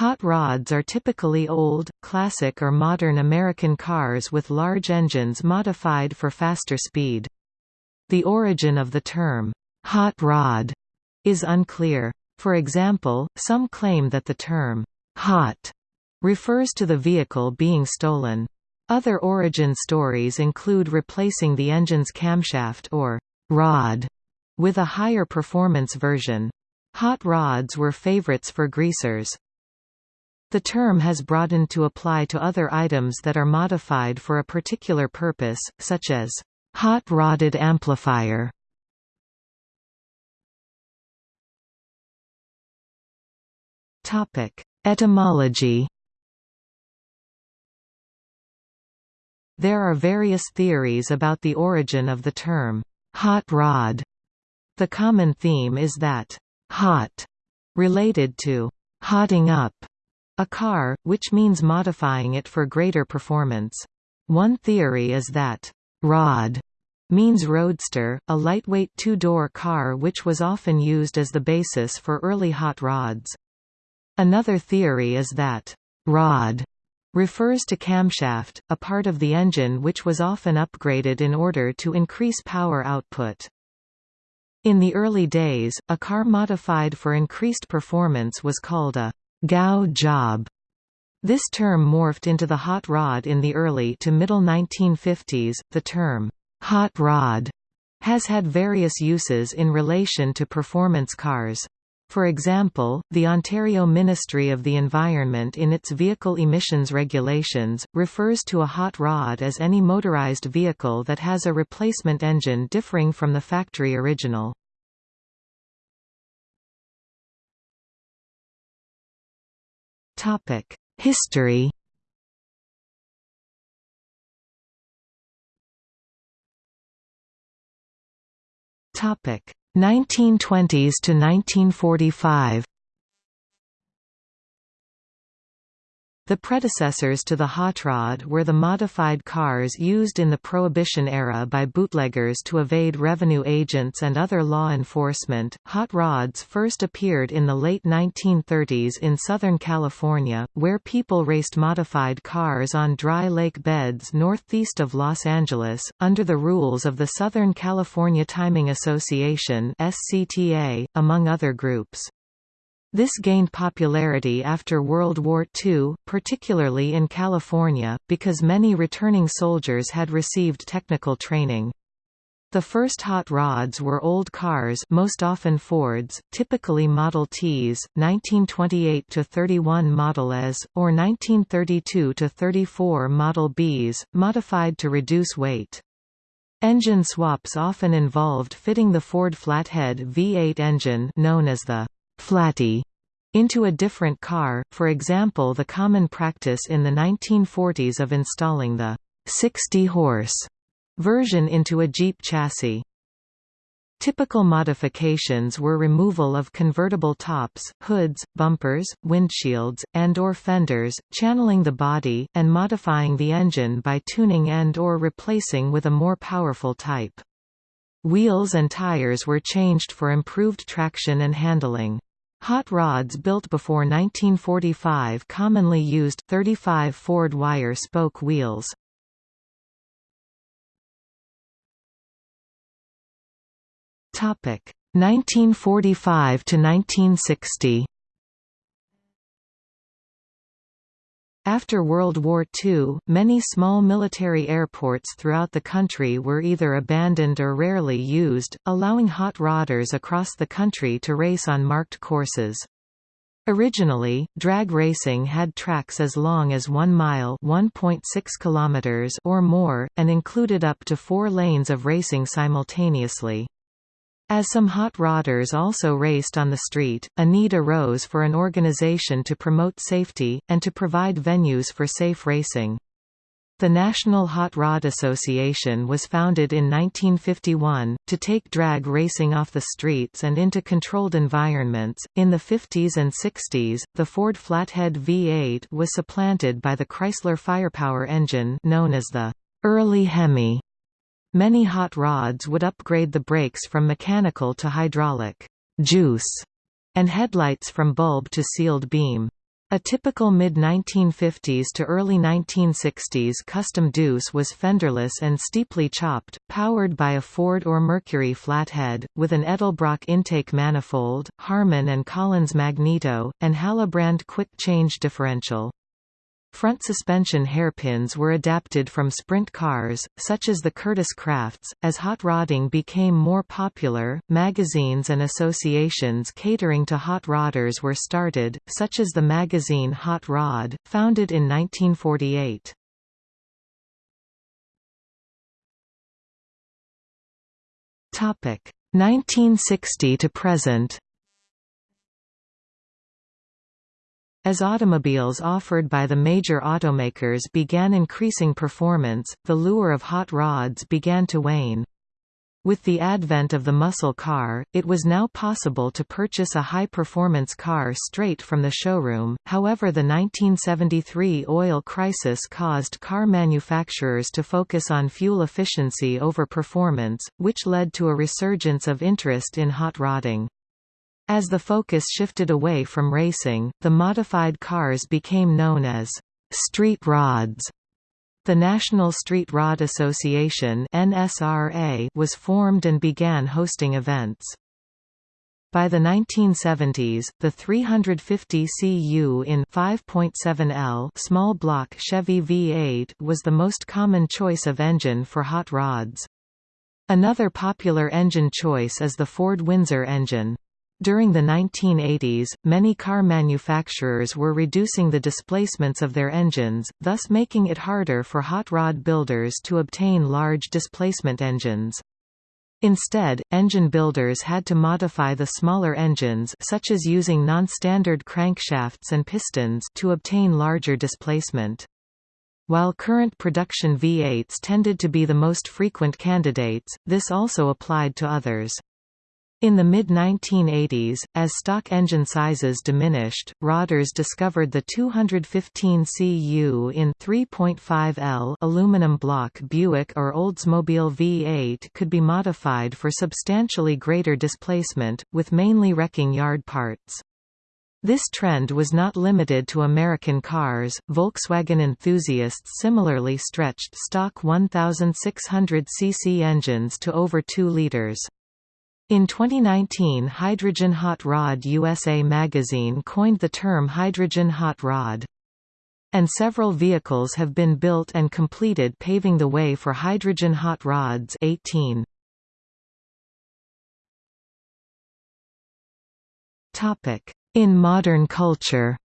Hot rods are typically old, classic or modern American cars with large engines modified for faster speed. The origin of the term, hot rod, is unclear. For example, some claim that the term, hot, refers to the vehicle being stolen. Other origin stories include replacing the engine's camshaft or rod with a higher performance version. Hot rods were favorites for greasers. The term has broadened to apply to other items that are modified for a particular purpose, such as hot-rodded amplifier. Etymology There are various theories about the origin of the term, hot rod. The common theme is that, hot, related to hotting up a car, which means modifying it for greater performance. One theory is that rod means roadster, a lightweight two-door car which was often used as the basis for early hot rods. Another theory is that rod refers to camshaft, a part of the engine which was often upgraded in order to increase power output. In the early days, a car modified for increased performance was called a «gow job». This term morphed into the hot rod in the early to middle 1950s. The term «hot rod» has had various uses in relation to performance cars. For example, the Ontario Ministry of the Environment in its vehicle emissions regulations, refers to a hot rod as any motorized vehicle that has a replacement engine differing from the factory original. History. Topic. 1920s to 1945 The predecessors to the hot rod were the modified cars used in the Prohibition era by bootleggers to evade revenue agents and other law enforcement. Hot rods first appeared in the late 1930s in Southern California, where people raced modified cars on dry lake beds northeast of Los Angeles, under the rules of the Southern California Timing Association (SCTA), among other groups. This gained popularity after World War II, particularly in California, because many returning soldiers had received technical training. The first hot rods were old cars most often Fords, typically Model Ts, 1928–31 Model S, or 1932–34 Model Bs, modified to reduce weight. Engine swaps often involved fitting the Ford flathead V8 engine known as the flatty into a different car, for example the common practice in the 1940s of installing the 60-horse version into a Jeep chassis. Typical modifications were removal of convertible tops, hoods, bumpers, windshields, and or fenders, channeling the body, and modifying the engine by tuning and or replacing with a more powerful type. Wheels and tires were changed for improved traction and handling. Hot rods built before 1945 commonly used 35 Ford wire spoke wheels. Topic 1945 to 1960. After World War II, many small military airports throughout the country were either abandoned or rarely used, allowing hot rodders across the country to race on marked courses. Originally, drag racing had tracks as long as 1 mile (1.6 kilometers) or more, and included up to four lanes of racing simultaneously. As some hot rodders also raced on the street, a need arose for an organization to promote safety, and to provide venues for safe racing. The National Hot Rod Association was founded in 1951, to take drag racing off the streets and into controlled environments. In the 50s and 60s, the Ford Flathead V8 was supplanted by the Chrysler Firepower engine known as the early Hemi. Many hot rods would upgrade the brakes from mechanical to hydraulic juice, and headlights from bulb to sealed beam. A typical mid-1950s to early 1960s custom deuce was fenderless and steeply chopped, powered by a Ford or Mercury flathead, with an Edelbrock intake manifold, Harman and Collins magneto, and Halibrand quick-change differential. Front suspension hairpins were adapted from sprint cars, such as the Kurtis Krafts. As hot rodding became more popular, magazines and associations catering to hot rodders were started, such as the magazine Hot Rod, founded in 1948. Topic 1960 to present. As automobiles offered by the major automakers began increasing performance, the lure of hot rods began to wane. With the advent of the muscle car, it was now possible to purchase a high-performance car straight from the showroom, however the 1973 oil crisis caused car manufacturers to focus on fuel efficiency over performance, which led to a resurgence of interest in hot rodding. As the focus shifted away from racing, the modified cars became known as street rods. The National Street Rod Association (NSRA) was formed and began hosting events. By the 1970s, the 350 cu in 5.7L small block Chevy V8 was the most common choice of engine for hot rods. Another popular engine choice is the Ford Windsor engine. During the 1980s, many car manufacturers were reducing the displacements of their engines, thus making it harder for hot rod builders to obtain large displacement engines. Instead, engine builders had to modify the smaller engines such as using non-standard crankshafts and pistons to obtain larger displacement. While current production V8s tended to be the most frequent candidates, this also applied to others. In the mid-1980s, as stock engine sizes diminished, Rodders discovered the 215 cu in 3.5L aluminum block Buick or Oldsmobile V8 could be modified for substantially greater displacement, with mainly wrecking yard parts. This trend was not limited to American cars, Volkswagen enthusiasts similarly stretched stock 1,600 cc engines to over 2 liters. In 2019 Hydrogen Hot Rod USA magazine coined the term hydrogen hot rod. And several vehicles have been built and completed paving the way for hydrogen hot rods 18. In modern culture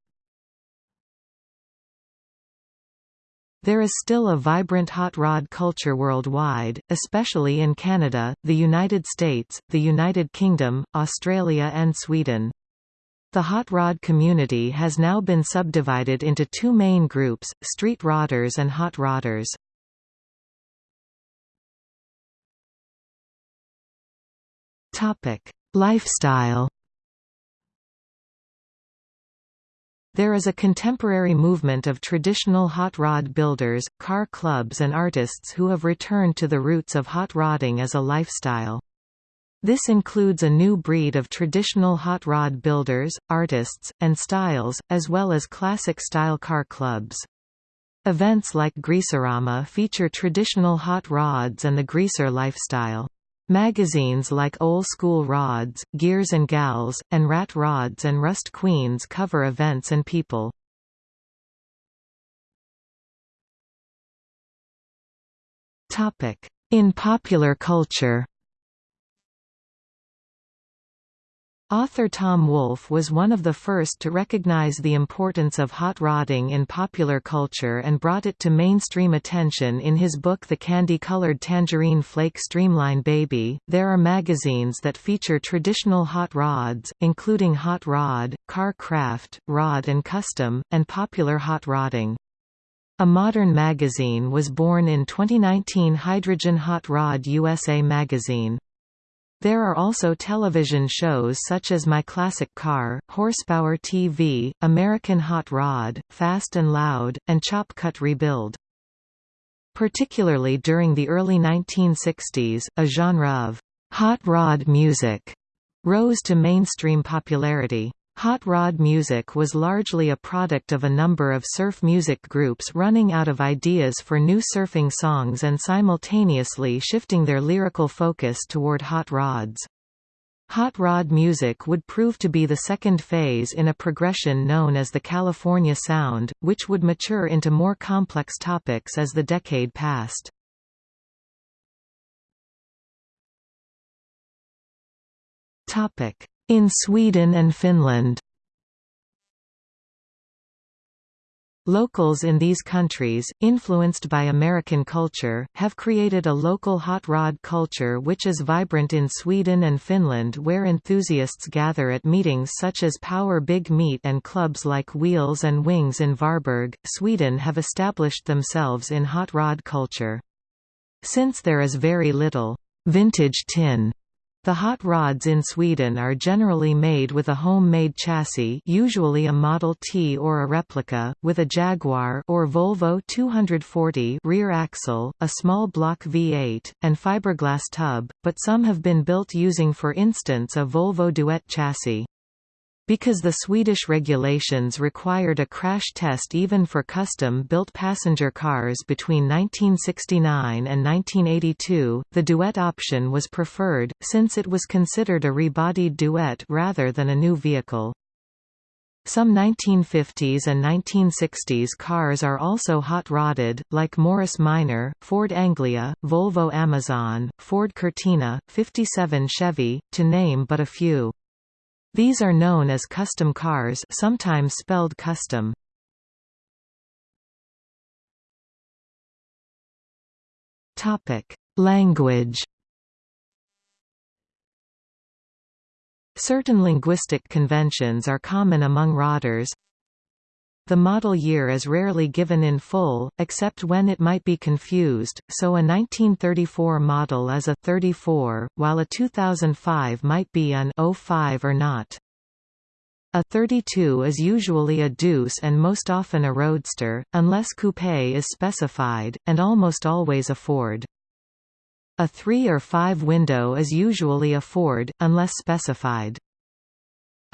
There is still a vibrant hot rod culture worldwide, especially in Canada, the United States, the United Kingdom, Australia and Sweden. The hot rod community has now been subdivided into two main groups, street rodders and hot rodders. Lifestyle There is a contemporary movement of traditional hot rod builders, car clubs and artists who have returned to the roots of hot rodding as a lifestyle. This includes a new breed of traditional hot rod builders, artists, and styles, as well as classic-style car clubs. Events like Greaserama feature traditional hot rods and the greaser lifestyle. Magazines like Old School Rods, Gears and Gals, and Rat Rods and Rust Queens cover events and people. In popular culture Author Tom Wolfe was one of the first to recognize the importance of hot rodding in popular culture and brought it to mainstream attention in his book The Kandy-Kolored Tangerine Flake Streamline Baby. There are magazines that feature traditional hot rods, including Hot Rod, Car Craft, Rod and Custom, and popular hot rodding. A modern magazine was born in 2019 Hydrogen Hot Rod USA magazine. There are also television shows such as My Classic Car, Horsepower TV, American Hot Rod, Fast and Loud, and Chop Cut Rebuild. Particularly during the early 1960s, a genre of hot rod music rose to mainstream popularity. Hot rod music was largely a product of a number of surf music groups running out of ideas for new surfing songs and simultaneously shifting their lyrical focus toward hot rods. Hot rod music would prove to be the second phase in a progression known as the California Sound, which would mature into more complex topics as the decade passed. In Sweden and Finland Locals in these countries, influenced by American culture, have created a local hot rod culture which is vibrant in Sweden and Finland where enthusiasts gather at meetings such as Power Big Meet and clubs like Wheels and Wings in Varberg. Sweden have established themselves in hot rod culture. Since there is very little vintage tin the hot rods in Sweden are generally made with a home-made chassis usually a Model T or a replica, with a Jaguar or Volvo 240 rear axle, a small block V8, and fiberglass tub, but some have been built using for instance a Volvo Duett chassis. Because the Swedish regulations required a crash test even for custom-built passenger cars between 1969 and 1982, the Duett option was preferred, since it was considered a rebodied Duett rather than a new vehicle. Some 1950s and 1960s cars are also hot-rodded, like Morris Minor, Ford Anglia, Volvo Amazon, Ford Cortina, 57 Chevy, to name but a few. These are known as custom cars sometimes spelled kustom. Language Certain linguistic conventions are common among rodders, the model year is rarely given in full, except when it might be confused, so a 1934 model is a 34, while a 2005 might be an 05 or not. A 32 is usually a deuce and most often a roadster, unless coupe is specified, and almost always a Ford. A 3 or 5 window is usually a Ford, unless specified.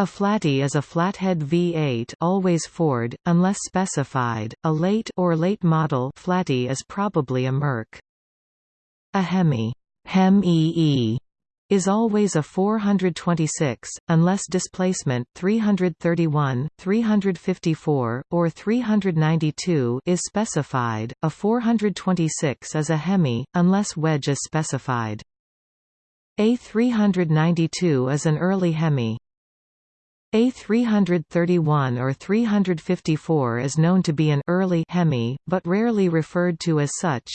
A flatty is a flathead V8 always Ford, unless specified. A late or late model flatty is probably a Merc. A Hemi Hem is always a 426, unless displacement 331, 354, or 392 is specified. A 426 is a Hemi, unless wedge is specified. A 392 is an early Hemi. A 331 or 354 is known to be an early Hemi, but rarely referred to as such.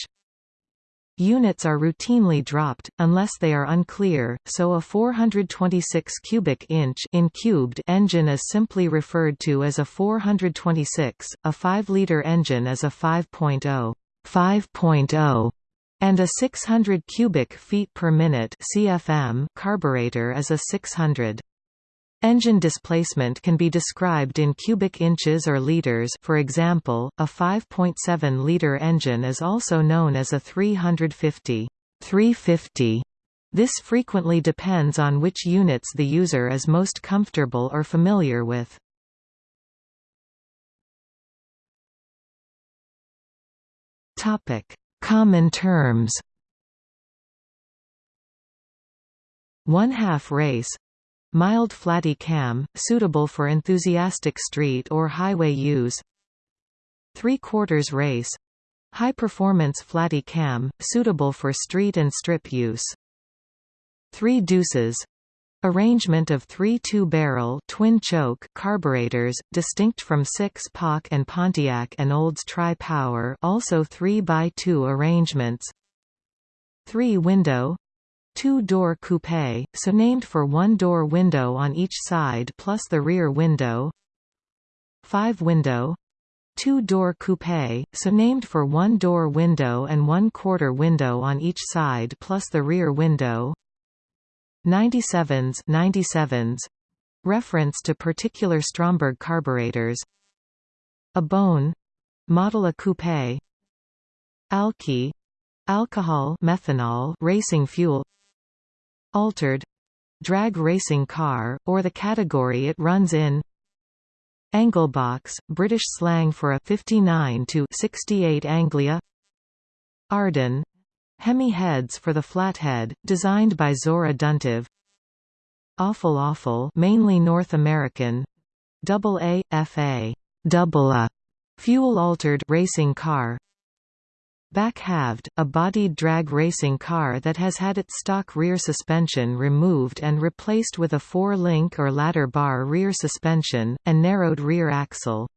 Units are routinely dropped, unless they are unclear, so a 426 cubic inch in cubed engine is simply referred to as a 426, a 5-liter engine as a 5.0 5.0 and a 600 cubic feet per minute CFM carburetor as a 600. Engine displacement can be described in cubic inches or liters for example, a 5.7-liter engine is also known as a 350 350. This frequently depends on which units the user is most comfortable or familiar with. Common terms One-half race Mild flatty cam, suitable for enthusiastic street or highway use. Three-quarters race. High-performance flatty cam, suitable for street and strip use. Three deuces. Arrangement of three two-barrel twin choke carburetors, distinct from six pack and Pontiac and Olds Tri-Power also 3x2 arrangements. Three-window two-door coupe, so named for one-door window on each side plus the rear window. Five-window two-door coupe, so named for one-door window and one-quarter window on each side plus the rear window. 97s 97s reference to particular Stromberg carburetors. A bone. Model a coupe. Alky. Alcohol methanol racing fuel altered drag racing car, or the category it runs in. Anglebox, British slang for a 59 to 68 Anglia. Ardun Hemi heads for the flathead, designed by Zora Duntov Awful Awful mainly North American. Double A, FA double A, fuel-altered racing car Back-halved, a bodied drag racing car that has had its stock rear suspension removed and replaced with a four-link or ladder bar rear suspension, and narrowed rear axle.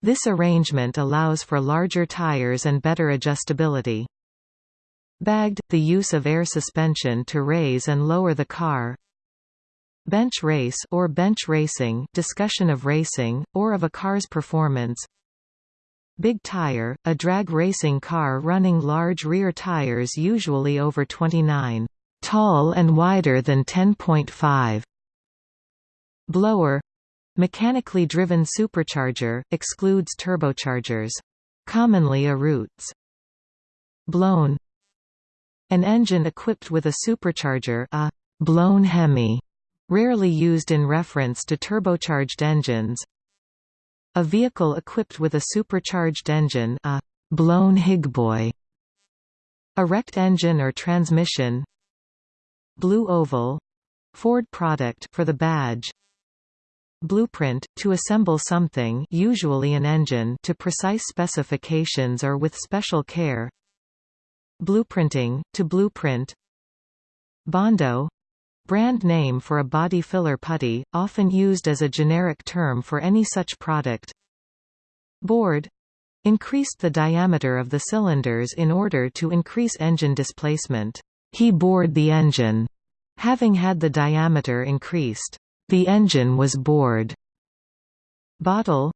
This arrangement allows for larger tires and better adjustability. Bagged, the use of air suspension to raise and lower the car. Bench race or bench racing discussion of racing, or of a car's performance Big tire, a drag racing car running large rear tires usually over 29 tall and wider than 10.5 blower mechanically driven supercharger excludes turbochargers commonly a roots. Blown an engine equipped with a supercharger a blown hemi rarely used in reference to turbocharged engines a vehicle equipped with a supercharged engine a blown hiboy a rect engine or transmission blue oval Ford product for the badge blueprint to assemble something usually an engine to precise specifications or with special care blueprinting to blueprint bondo Brand name for a body filler putty, often used as a generic term for any such product. Bored increased the diameter of the cylinders in order to increase engine displacement. He bored the engine. Having had the diameter increased, the engine was bored. Bottle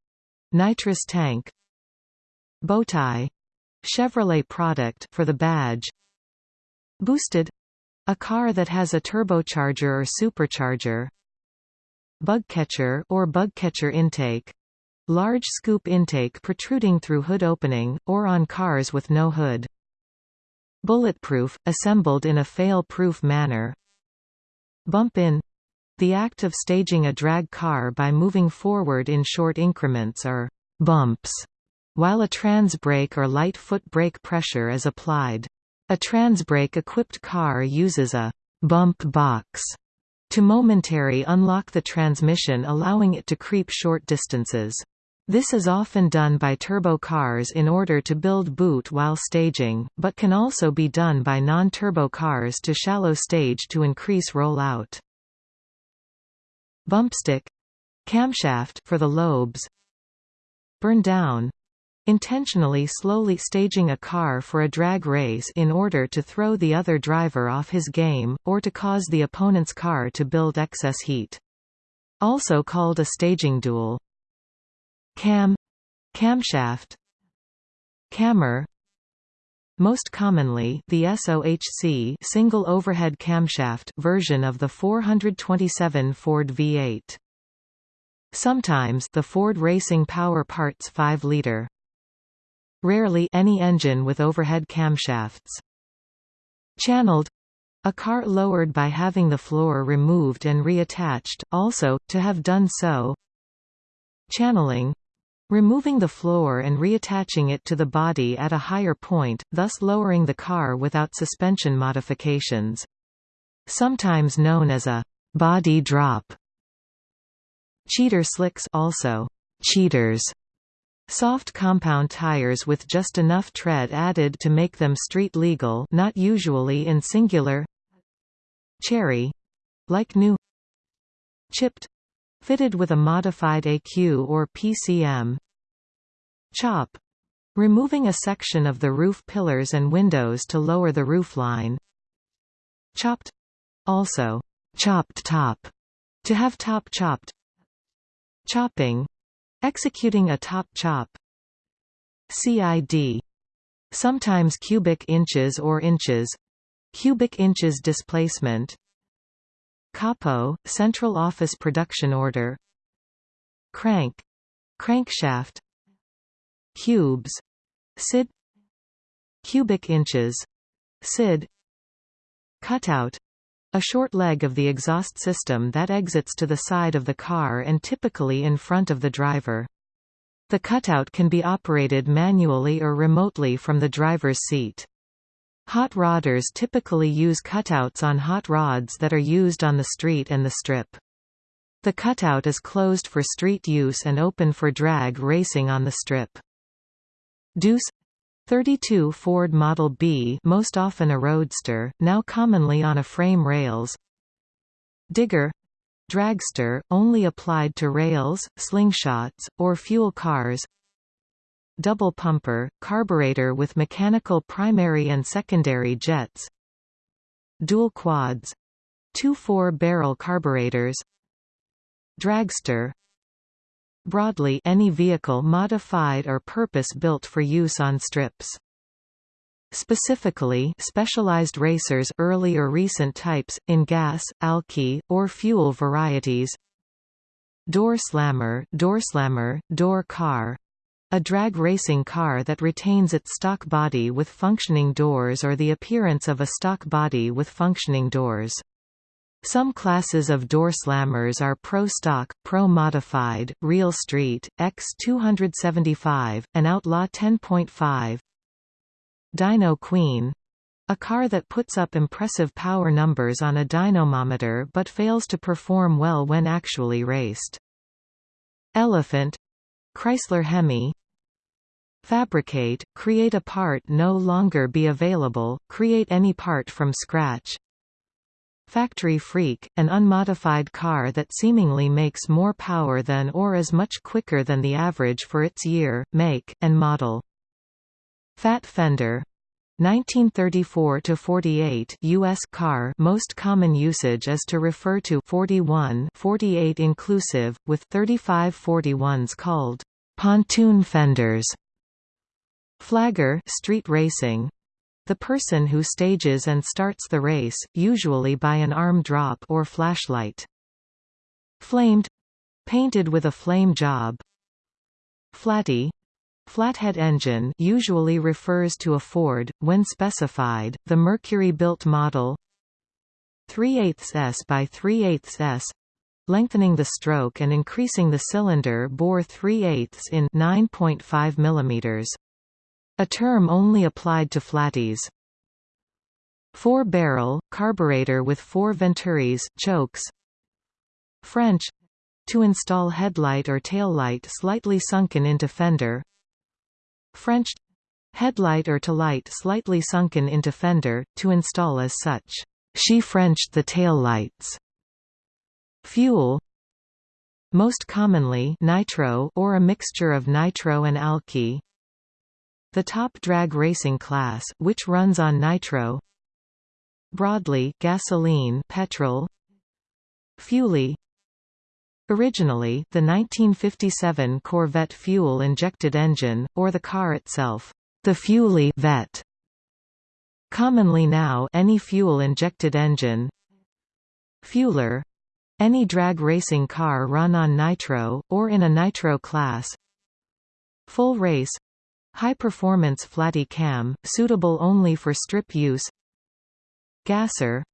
nitrous tank Bowtie Chevrolet product for the badge Boosted a car that has a turbocharger or supercharger Bugcatcher or bugcatcher intake Large scoop intake protruding through hood opening, or on cars with no hood. Bulletproof, assembled in a fail-proof manner Bump-in the act of staging a drag car by moving forward in short increments or bumps, while a trans brake or light foot brake pressure is applied. A Transbrake-equipped car uses a «bump box» to momentary unlock the transmission allowing it to creep short distances. This is often done by turbo cars in order to build boot while staging, but can also be done by non-turbo cars to shallow stage to increase rollout. Bumpstick camshaft for the lobes burn down intentionally slowly staging a car for a drag race in order to throw the other driver off his game, or to cause the opponent's car to build excess heat. Also called a staging duel. Cam camshaft Cammer most commonly, the SOHC single overhead camshaft version of the 427 Ford V8. Sometimes the Ford Racing Power Parts 5-liter rarely any engine with overhead camshafts. Channeled a car lowered by having the floor removed and reattached, also, to have done so Channeling removing the floor and reattaching it to the body at a higher point, thus lowering the car without suspension modifications. Sometimes known as a body drop. Cheater slicks also cheaters Soft compound tires with just enough tread added to make them street legal not usually in singular Cherry — like new Chipped — fitted with a modified ECU or PCM Chop — removing a section of the roof pillars and windows to lower the roofline Chopped — also chopped top — to have top chopped. Chopping Executing a top chop. CID sometimes cubic inches or inches. Cubic inches displacement. COPO central office production order. Crank. Crankshaft. Cubes. CID. Cubic inches. CID. Cutout a short leg of the exhaust system that exits to the side of the car and typically in front of the driver. The cutout can be operated manually or remotely from the driver's seat. Hot rodders typically use cutouts on hot rods that are used on the street and the strip. The cutout is closed for street use and open for drag racing on the strip. Deuce 32 Ford Model B most often a roadster, now commonly on a frame rails. Digger. Dragster, only applied to rails, slingshots, or fuel cars. Double pumper, carburetor with mechanical primary and secondary jets. Dual quads. Two four-barrel carburetors. Dragster Broadly any vehicle modified or purpose-built for use on strips. Specifically specialized racers early or recent types, in gas, alky, or fuel varieties Door slammer, door slammer, door car a drag racing car that retains its stock body with functioning doors or the appearance of a stock body with functioning doors. Some classes of door slammers are Pro Stock, Pro Modified, Real Street, X275, and Outlaw 10.5. Dyno Queen a car that puts up impressive power numbers on a dynamometer but fails to perform well when actually raced. Elephant Chrysler Hemi Fabricate, create a part no longer be available, create any part from scratch Factory Freak, an unmodified car that seemingly makes more power than or is much quicker than the average for its year, make, and model. Fat Fender. 1934 to 48 US car most common usage is to refer to 41 48 inclusive with 35 41s called pontoon fenders. Flagger street racing the person who stages and starts the race, usually by an arm drop or flashlight. Flamed painted with a flame job. Flatty Flathead engine usually refers to a Ford, when specified, the Mercury-built model 3 8 s by 3 8 s lengthening the stroke and increasing the cylinder bore 3 8 in 9.5 mm. A term only applied to flatties. Four-barrel, carburetor with four venturis, chokes French to install headlight or taillight slightly sunken into fender French headlight or taillight slightly sunken into fender, to install as such. She Frenched the taillights. Fuel most commonly nitro or a mixture of nitro and alky the top drag racing class, which runs on nitro Broadly gasoline petrol Fuelie Originally, the 1957 Corvette fuel-injected engine, or the car itself, the Fuelie Vette. Commonly now any fuel-injected engine Fueler any drag racing car run on nitro, or in a nitro class Full race High-performance flatty cam, suitable only for strip use Gasser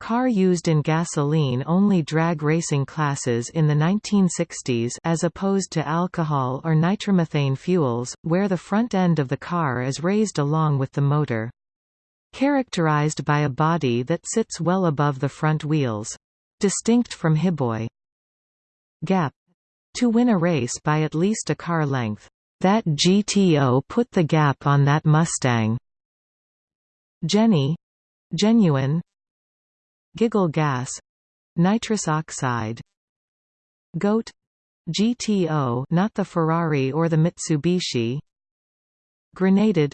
Car used in gasoline-only drag racing classes in the 1960s as opposed to alcohol or nitromethane fuels, where the front end of the car is raised along with the motor. Characterized by a body that sits well above the front wheels. Distinct from Hiboy. Gap. To win a race by at least a car length. That GTO put the gap on that Mustang. Jenny. Genuine. Giggle gas. Nitrous oxide. Goat. GTO not the Ferrari or the Mitsubishi. Grenaded.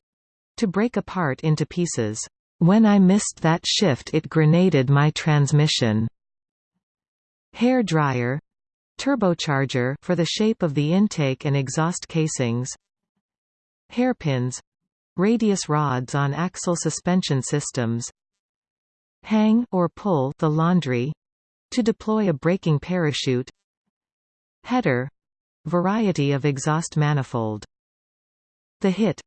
To break apart into pieces. When I missed that shift it grenaded my transmission. Hair dryer Turbocharger for the shape of the intake and exhaust casings Hairpins Radius rods on axle suspension systems Hang or pull the laundry to deploy a braking parachute Header variety of exhaust manifold The hit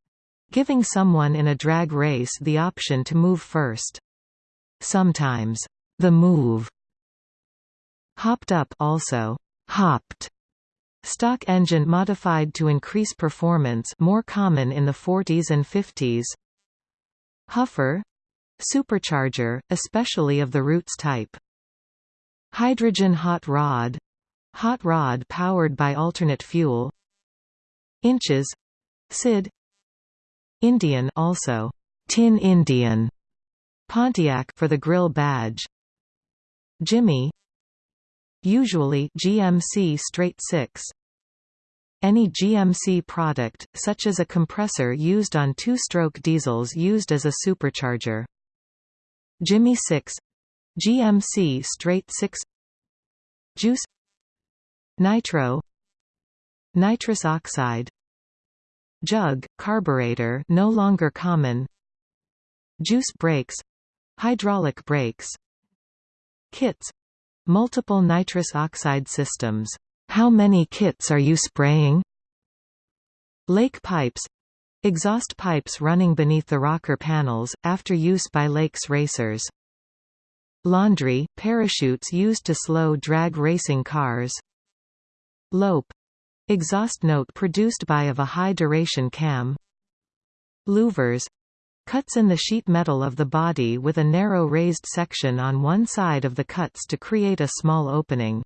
giving someone in a drag race the option to move first. Sometimes the move. Hopped up also hopped. Stock engine modified to increase performance more common in the 40s and 50s. Huffer supercharger, especially of the Roots type. Hydrogen hot rod hot rod powered by alternate fuel. Inches CID Indian also Tin Indian Pontiac for the grill badge Jimmy Usually GMC straight 6 any GMC product, such as a compressor used on two-stroke diesels used as a supercharger. Jimmy 6 GMC straight 6 Juice. Nitro. Nitrous oxide. Jug, carburetor no longer common. Juice brakes Hydraulic brakes Kits Multiple nitrous oxide systems. How many kits are you spraying? Lake pipes exhaust pipes running beneath the rocker panels, after use by lakes racers. Laundry parachutes used to slow drag racing cars. Lope exhaust note produced by of a high duration cam. Louvers Cuts in the sheet metal of the body with a narrow raised section on one side of the cuts to create a small opening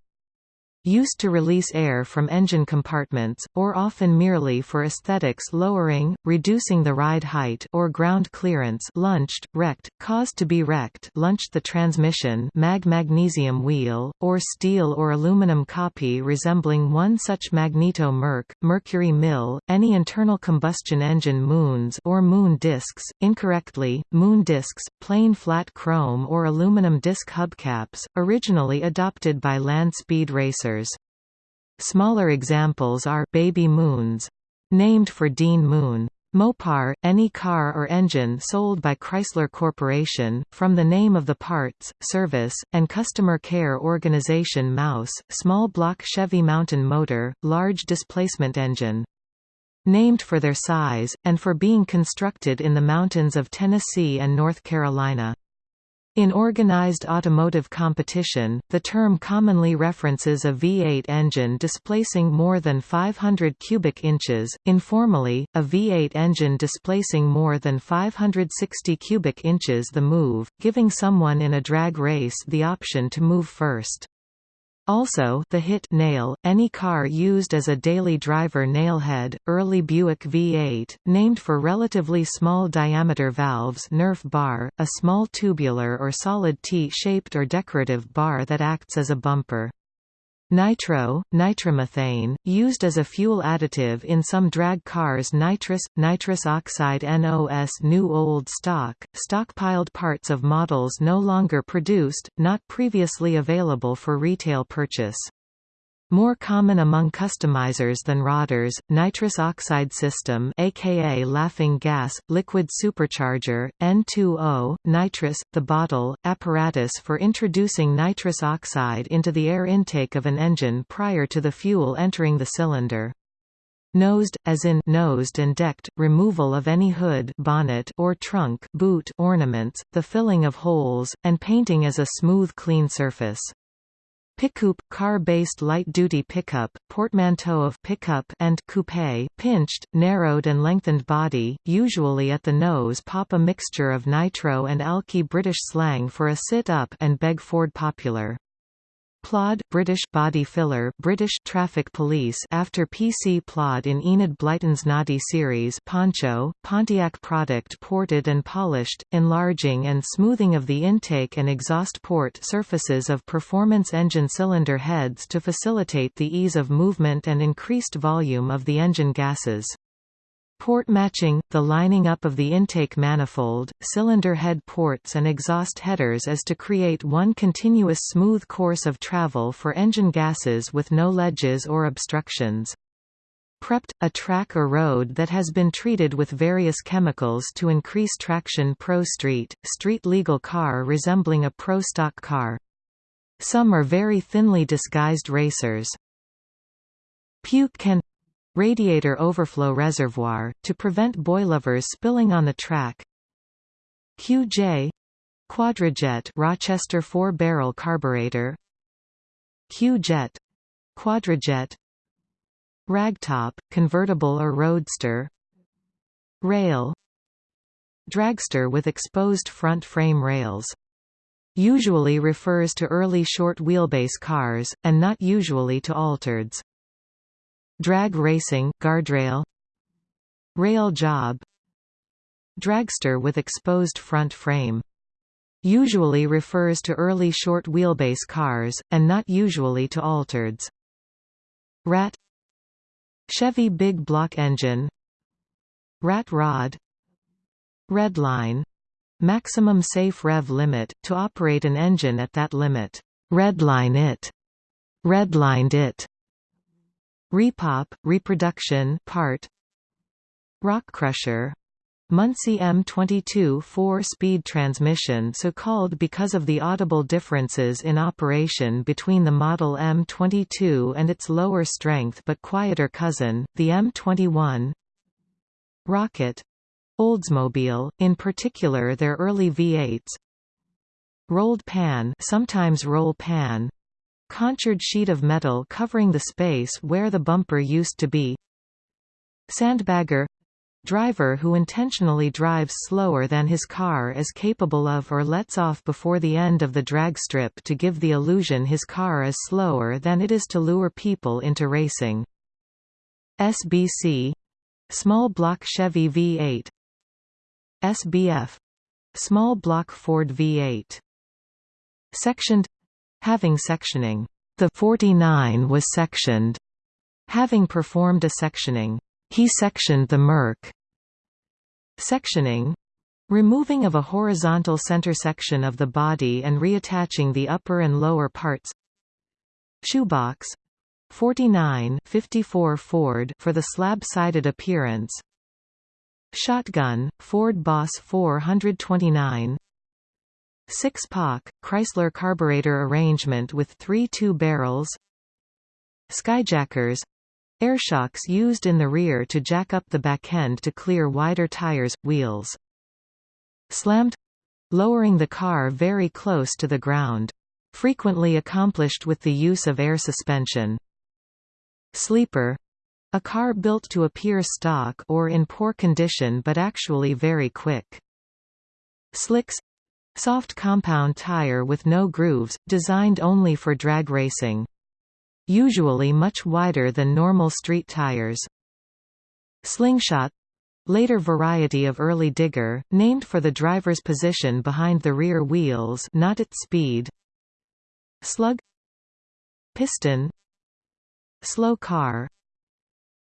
used to release air from engine compartments, or often merely for aesthetics lowering, reducing the ride height or ground clearance lunched, wrecked, caused to be wrecked lunched the transmission mag magnesium wheel, or steel or aluminum copy resembling one such magneto merc, mercury mill, any internal combustion engine moons or moon discs, incorrectly, moon discs, plain flat chrome or aluminum disc hubcaps, originally adopted by land speed racers Smaller examples are baby moons, named for Dean Moon. Mopar, any car or engine sold by Chrysler Corporation, from the name of the parts, service, and customer care organization Mouse, small block Chevy mountain motor, large displacement engine. Named for their size, and for being constructed in the mountains of Tennessee and North Carolina. In organized automotive competition, the term commonly references a V8 engine displacing more than 500 cubic inches, informally, a V8 engine displacing more than 560 cubic inches the move, giving someone in a drag race the option to move first. Also the hit nail, any car used as a daily driver nailhead, early Buick V8, named for relatively small diameter valves Nerf bar, a small tubular or solid T-shaped or decorative bar that acts as a bumper. Nitro, nitromethane, used as a fuel additive in some drag cars nitrous, nitrous oxide NOS new old stock, stockpiled parts of models no longer produced, not previously available for retail purchase. More common among customizers than rodders, nitrous oxide system aka laughing gas, liquid supercharger, N2O, nitrous, the bottle, apparatus for introducing nitrous oxide into the air intake of an engine prior to the fuel entering the cylinder. Nosed, as in nosed and decked, removal of any hood bonnet or trunk boot ornaments, the filling of holes, and painting as a smooth clean surface. Pickup, car-based light-duty pickup, portmanteau of pickup and coupe, pinched, narrowed and lengthened body, usually at the nose pop a mixture of nitro and alky British slang for a sit-up and beg Ford popular. Plod British body filler British traffic police after PC Plod in Enid Blyton's Noddy series Poncho, Pontiac product ported and polished, enlarging and smoothing of the intake and exhaust port surfaces of performance engine cylinder heads to facilitate the ease of movement and increased volume of the engine gases. Port matching, the lining up of the intake manifold, cylinder head ports and exhaust headers is to create one continuous smooth course of travel for engine gases with no ledges or obstructions. Prepped, a track or road that has been treated with various chemicals to increase traction Pro Street, street legal car resembling a Pro stock car. Some are very thinly disguised racers. Puke can Radiator overflow reservoir, to prevent boilovers spilling on the track QJ Quadrajet Rochester four-barrel carburetor Q-Jet Quadrajet Ragtop, convertible or roadster Rail Dragster with exposed front frame rails. Usually refers to early short wheelbase cars, and not usually to altereds. Drag racing guardrail, Rail job Dragster with exposed front frame. Usually refers to early short wheelbase cars, and not usually to altereds. Rat Chevy big block engine Rat rod Redline maximum safe rev limit, to operate an engine at that limit. Redline it. Redlined it. Repop, reproduction part. Rock crusher, Muncie M22 four-speed transmission so called because of the audible differences in operation between the model M22 and its lower strength but quieter cousin, the M21 Rocket. Oldsmobile, in particular their early V8s Rolled pan sometimes roll pan Contoured sheet of metal covering the space where the bumper used to be. Sandbagger Driver who intentionally drives slower than his car is capable of or lets off before the end of the drag strip to give the illusion his car is slower than it is to lure people into racing. SBC Small block Chevy V8 SBF Small block Ford V8 Sectioned Having sectioning. The 49 was sectioned. Having performed a sectioning. He sectioned the Merc. Sectioning removing of a horizontal center section of the body and reattaching the upper and lower parts. Shoebox 49 54 Ford for the slab-sided appearance. Shotgun Ford Boss 429 Six-Pak, Chrysler carburetor arrangement with three two-barrels Skyjackers Airshocks used in the rear to jack up the back end to clear wider tires, wheels. Slammed lowering the car very close to the ground. Frequently accomplished with the use of air suspension. Sleeper a car built to appear stock or in poor condition but actually very quick. Slicks soft compound tire with no grooves, designed only for drag racing. Usually much wider than normal street tires. Slingshot. Later variety of early digger, named for the driver's position behind the rear wheels not its speed. Slug. Piston. Slow car.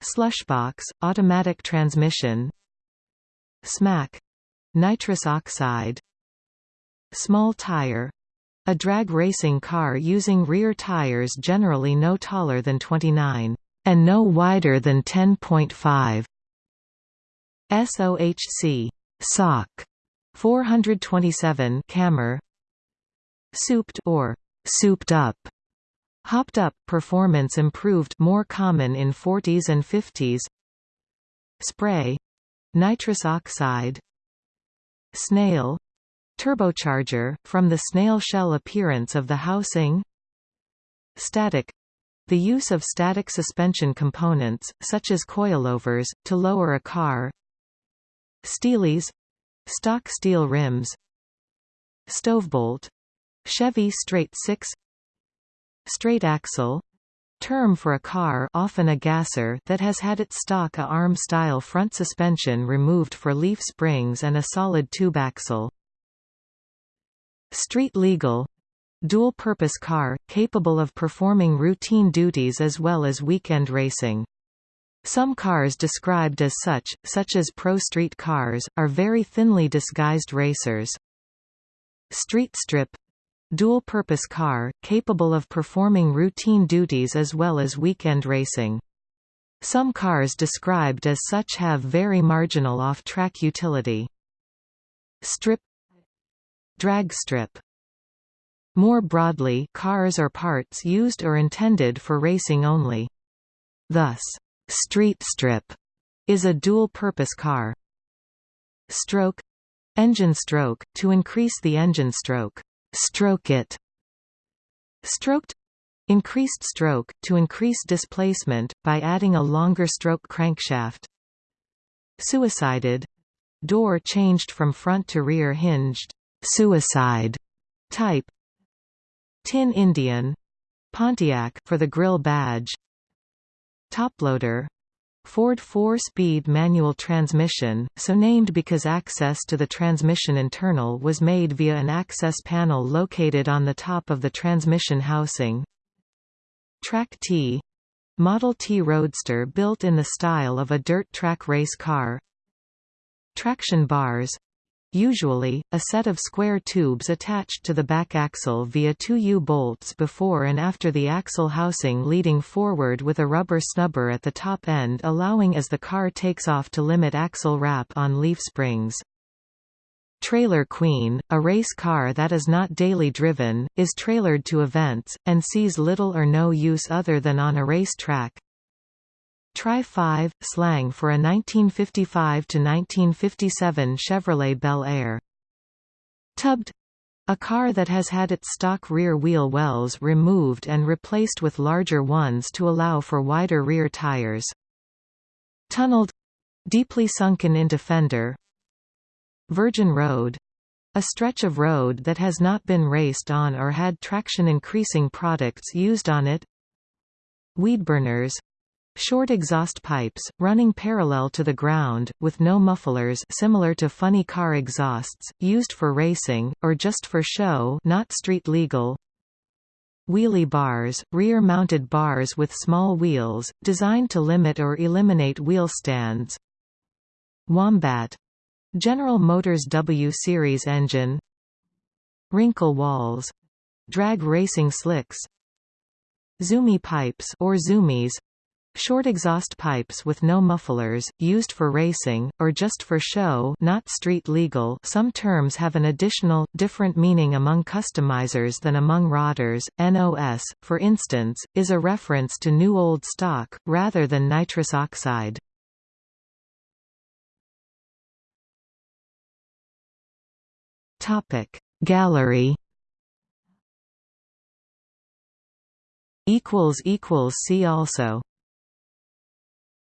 Slushbox, automatic transmission. Smack. Nitrous oxide Small tire. A drag racing car using rear tires generally no taller than 29 and no wider than 10.5 SOHC SOC 427 Cammer souped or souped up. Hopped up. Performance improved. More common in 40s and 50s spray. Nitrous oxide. Snail Turbocharger, from the snail shell appearance of the housing. Static. The use of static suspension components, such as coilovers, to lower a car. Steelies. Stock steel rims. Stovebolt Chevy straight 6 Straight axle. Term for a car often a gasser that has had its stock A-arm-style front suspension removed for leaf springs and a solid tube axle. Street legal dual-purpose car, capable of performing routine duties as well as weekend racing. Some cars described as such, such as pro street cars, are very thinly disguised racers. Street strip dual-purpose car, capable of performing routine duties as well as weekend racing. Some cars described as such have very marginal off-track utility. Strip Drag strip More broadly cars or parts used or intended for racing only. Thus, street strip is a dual-purpose car. Stroke Engine stroke, to increase the engine stroke. Stroke it. Stroked Increased stroke, to increase displacement, by adding a longer stroke crankshaft. Suicided Door changed from front to rear hinged suicide type. Tin Indian Pontiac for the grill badge. Toploader Ford 4-speed manual transmission, so named because access to the transmission internal was made via an access panel located on the top of the transmission housing. Track T Model T Roadster built in the style of a dirt track race car Traction bars Usually, a set of square tubes attached to the back axle via two U-bolts before and after the axle housing leading forward with a rubber snubber at the top end allowing as the car takes off to limit axle wrap on leaf springs. Trailer Queen, a race car that is not daily driven, is trailered to events, and sees little or no use other than on a race track. Tri-5, slang for a 1955–1957 Chevrolet Bel Air. Tubbed. A car that has had its stock rear wheel wells removed and replaced with larger ones to allow for wider rear tires. Tunneled. Deeply sunken into fender Virgin Road. A stretch of road that has not been raced on or had traction increasing products used on it. Weedburners Short exhaust pipes, running parallel to the ground, with no mufflers similar to funny car exhausts, used for racing, or just for show not street legal. Wheelie bars, rear-mounted bars with small wheels, designed to limit or eliminate wheel stands. Wombat. General Motors W-Series engine. Wrinkle walls. Drag racing slicks. Zoomy pipes or zoomies Short exhaust pipes with no mufflers, used for racing, or just for show not street legal some terms have an additional, different meaning among customizers than among rodders. NOS, for instance, is a reference to new old stock, rather than nitrous oxide. Gallery See also